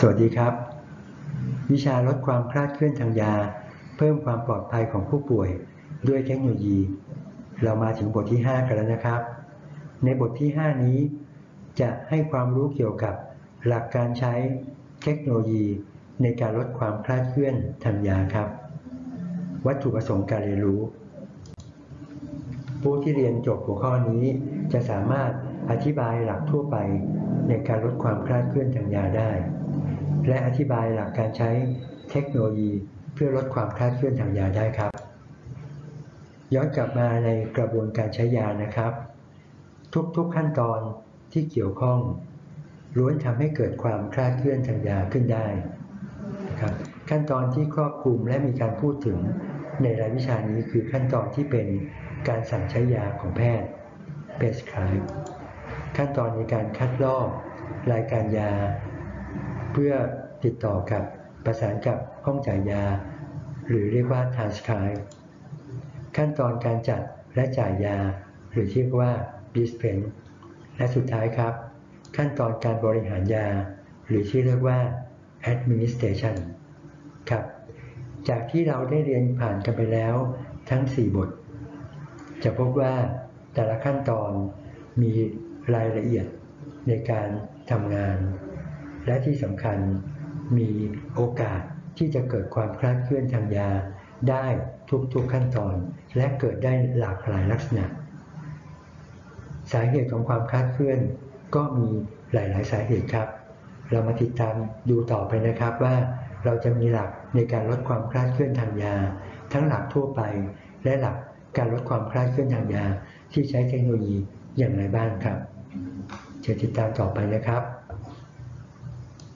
สวัสดีครับ วิชาลดความคลาดเคลื่อนทางยา เพิ่มความปลอดภัยของผู้ป่วย ด้วยเทคโนโลยี เรามาถึงบทที่ 5 กันแล้วนะครับ ในบทที่ 5 นี้ จะให้ความรู้เกี่ยวกับหลักการใช้เทคโนโลยีในการลดความคลาดเคลื่อนทางยาครับ วัตถุประสงค์การเรียนรู้ ผู้ที่เรียนจบหัวข้อนี้ จะสามารถอธิบายหลักทั่วไปในการลดความคลาดเคลื่อนทางยาได้ และอธิบายหลักการใช้เทคโนโลยีเพื่อลดความคลาดเคลื่อนทางยาได้ครับ ย้อนกลับมาในกระบวนการใช้ยานะครับ ทุกๆขั้นตอนที่เกี่ยวข้องล้วนทำให้เกิดความคลาดเคลื่อนทางยาขึ้นได้นะครับขั้นตอนที่ครอบคลุมและมีการพูดถึงในรายวิชานี้คือขั้นตอนที่เป็นการสั่งใช้ยาของแพทย์ prescribe ขั้นตอนในการคัดลอก รายการยา เพื่อติดต่อกับประสานกับห้องจ่ายยา หรือเรียกว่า transcribe ขั้นตอนการจัดและจ่ายยา หรือที่เรียกว่า dispense และสุดท้ายครับ ขั้นตอนการบริหารยา หรือที่เรียกว่า administration ครับ จากที่เราได้เรียนผ่านกันไปแล้วทั้ง 4 บท จะพบว่าแต่ละขั้นตอนมีรายละเอียดในการทำงาน และที่สำคัญมีโอกาสที่จะเกิดความคลาดเคลื่อนทางยาได้ทุกๆขั้นตอน และเกิดได้หลากหลายลักษณะ สาเหตุของความคลาดเคลื่อนก็มีหลาย ๆ สาเหตุครับ เรามาติดตามดูต่อไปนะครับว่าเราจะมีหลักในการลดความคลาดเคลื่อนทางยา ทั้งหลักทั่วไป และหลักการลดความคลาดเคลื่อนทางยา ที่ใช้เทคโนโลยีอย่างไรบ้างครับเชิญติดตามต่อไปนะครับ